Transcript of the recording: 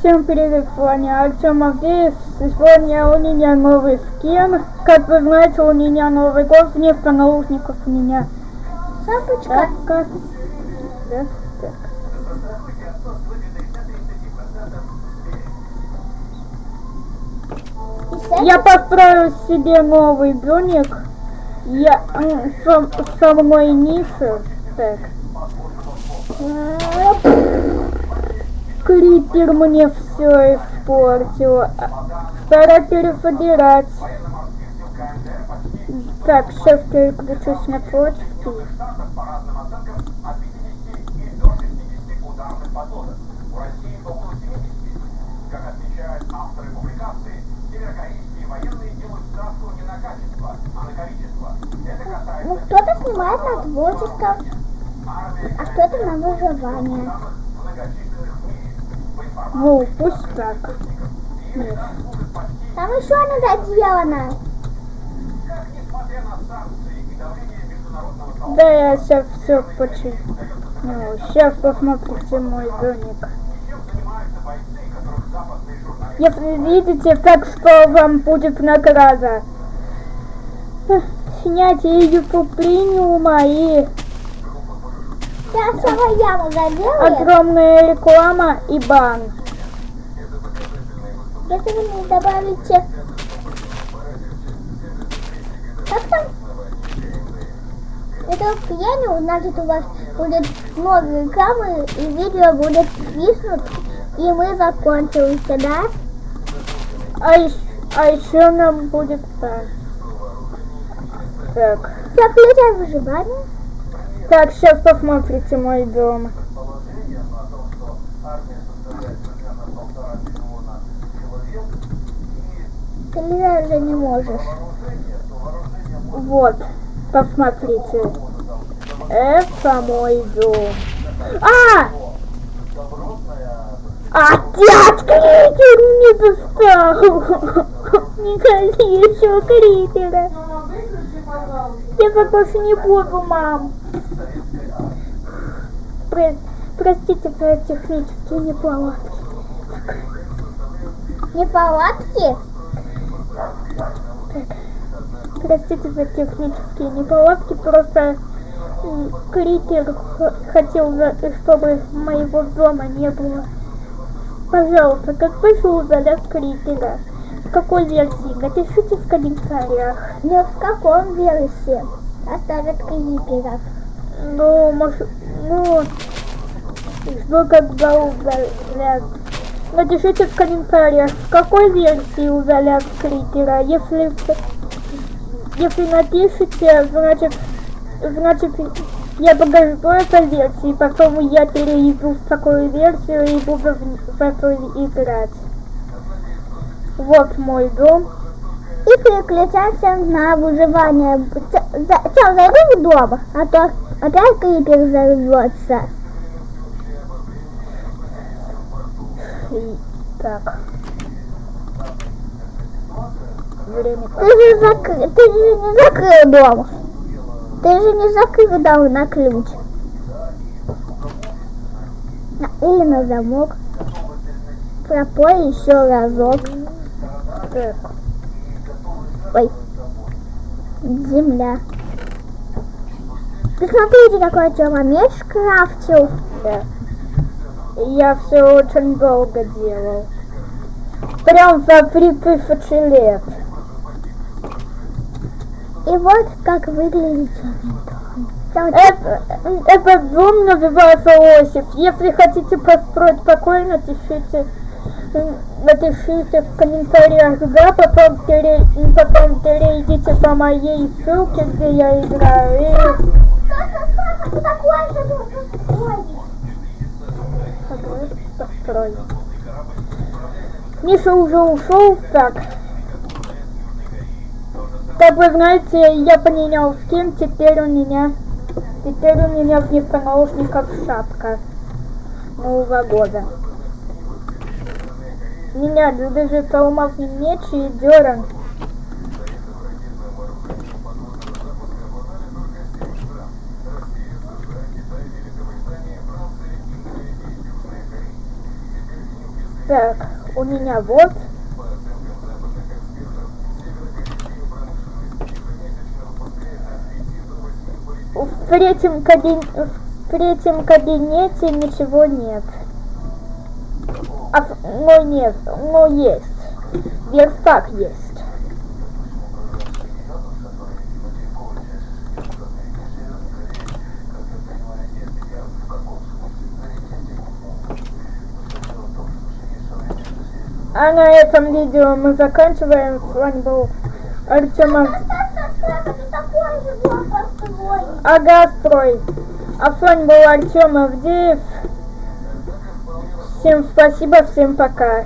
Всем привет, с вами Артем Авдеев. Сегодня у меня новый скин. Как вы знаете, у меня новый год, вместо наушников у меня Шапочка. шапка. Да, так. С Я построил себе новый домик. Я со, со мной Ниша. Так. Крипер мне все испортил. Пора пересобирать. Так, сейчас переключусь на почту. Ну, кто-то снимает на творчество, а кто-то на выживание. многочисленных в мире. По информации Ну, пусть так. Нет. Там еще она доделана. Да, я сейчас все починю. Ну, сейчас посмотрите мой домик. Если видите, так что вам будет награда. Снятие YouTube премиума и Сама яма огромная реклама и бан. Если вы не добавите... Как там? Это премиум, значит у вас будет много рекламы и видео будет виснуть, и мы закончимся, да? А еще, а еще нам будет так. Так. Я включаю выживание. Так, сейчас посмотрите мой дом. Ты даже не можешь. Вот, посмотрите. Это мой дом. А! Дядька Критер мне достал! Не ходи еще Критера. Я так больше не буду, мам. Про- простите за технические неполадки. Неполадки? Простите за технические неполадки, просто х- хотел, чтобы моего дома не было. Пожалуйста, как вышел удалять Критера? В какой версии? Напишите в комментариях. Не в каком версии оставят криперов. Ну, может, ну, жду, когда удалят. Напишите в комментариях, в какой версии удалят Критера. Если, если напишите, значит, значит, я подожду этой версии, потом я перейду в такую версию и буду в, в эту играть. Вот мой дом. И переключаемся на выживание. Сейчас зайду в дом, а то опять крипер взорвется. Так. Время Ты же, закры... ты же не закрыл дом. Ты же не закрыл дом на ключ. Или на замок. Пропой еще разок. так. Ой. Земля. Ты смотрите, какой Тёма меч крафтил. Да. Я все очень долго делал. Прям за три тысячи лет. И вот как выглядит Тёма. Это, этот дом называется Осип. Если хотите построить такой, напишите, напишите в комментариях, да, потом, пере, потом перейдите по моей ссылке, где я играю, и Ты такой же был, Давай построй. Миша уже ушел, так. Как вы знаете, я поменял скин, теперь у меня, теперь у меня вместо наушников шапка Нового года. Меня даже алмазный меч и деран. Так, у меня вот. В третьем, кабин... в третьем кабинете ничего нет. А, но нет, но есть. Верстак есть. А на этом видео мы заканчиваем. С вами был Артема построен. Агастрой. А с вами был Артем Авдеев. Всем спасибо, всем пока.